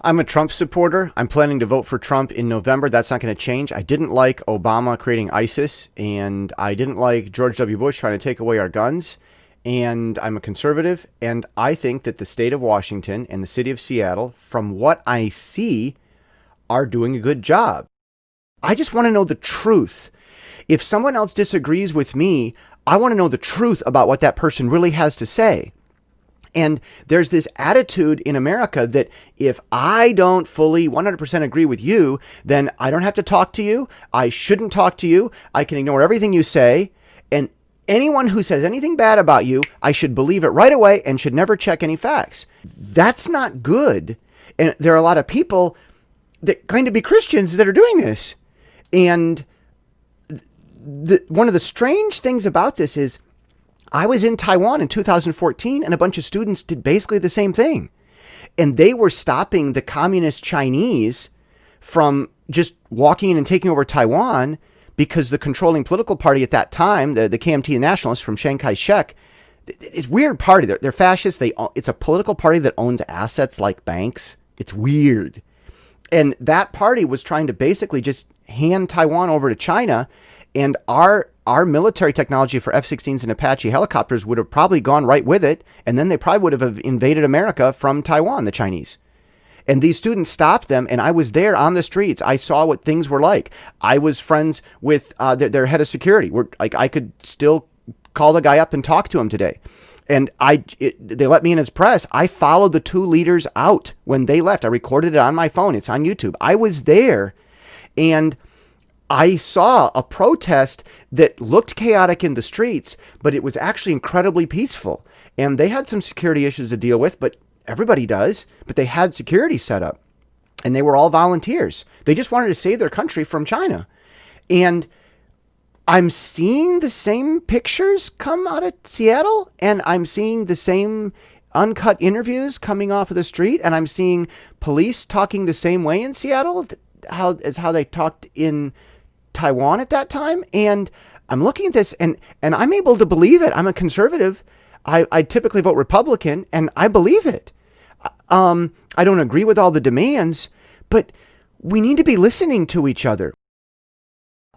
I'm a Trump supporter. I'm planning to vote for Trump in November. That's not going to change. I didn't like Obama creating ISIS, and I didn't like George W. Bush trying to take away our guns. And I'm a conservative, and I think that the state of Washington and the city of Seattle, from what I see, are doing a good job. I just want to know the truth. If someone else disagrees with me, I want to know the truth about what that person really has to say. And there's this attitude in America that if I don't fully 100% agree with you, then I don't have to talk to you. I shouldn't talk to you. I can ignore everything you say. And anyone who says anything bad about you, I should believe it right away and should never check any facts. That's not good. And there are a lot of people that claim to be Christians that are doing this. And the, one of the strange things about this is I was in Taiwan in 2014 and a bunch of students did basically the same thing. And they were stopping the communist Chinese from just walking in and taking over Taiwan because the controlling political party at that time, the, the KMT nationalists from Chiang Kai-shek, it's weird party. They're, they're fascists. They, it's a political party that owns assets like banks. It's weird. And that party was trying to basically just hand Taiwan over to China. And our our military technology for F-16s and Apache helicopters would have probably gone right with it, and then they probably would have invaded America from Taiwan, the Chinese. And these students stopped them, and I was there on the streets. I saw what things were like. I was friends with uh, their, their, head of security. We're, like I could still call the guy up and talk to him today. And I, it, they let me in as press. I followed the two leaders out when they left. I recorded it on my phone. It's on YouTube. I was there, and I saw a protest that looked chaotic in the streets, but it was actually incredibly peaceful. And they had some security issues to deal with, but everybody does. But they had security set up, and they were all volunteers. They just wanted to save their country from China. And I'm seeing the same pictures come out of Seattle, and I'm seeing the same uncut interviews coming off of the street, and I'm seeing police talking the same way in Seattle how as how they talked in Taiwan at that time. And I'm looking at this and, and I'm able to believe it. I'm a conservative. I, I typically vote Republican and I believe it. Um, I don't agree with all the demands, but we need to be listening to each other.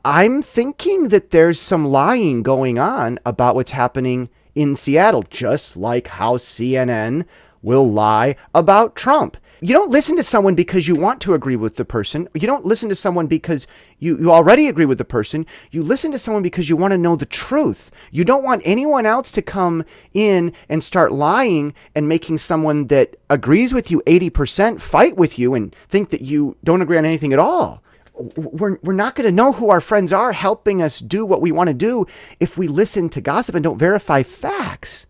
I'm thinking that there's some lying going on about what's happening in Seattle, just like how CNN will lie about Trump. You don't listen to someone because you want to agree with the person. You don't listen to someone because you, you already agree with the person. You listen to someone because you want to know the truth. You don't want anyone else to come in and start lying and making someone that agrees with you 80% fight with you and think that you don't agree on anything at all. We're, we're not going to know who our friends are helping us do what we want to do if we listen to gossip and don't verify facts.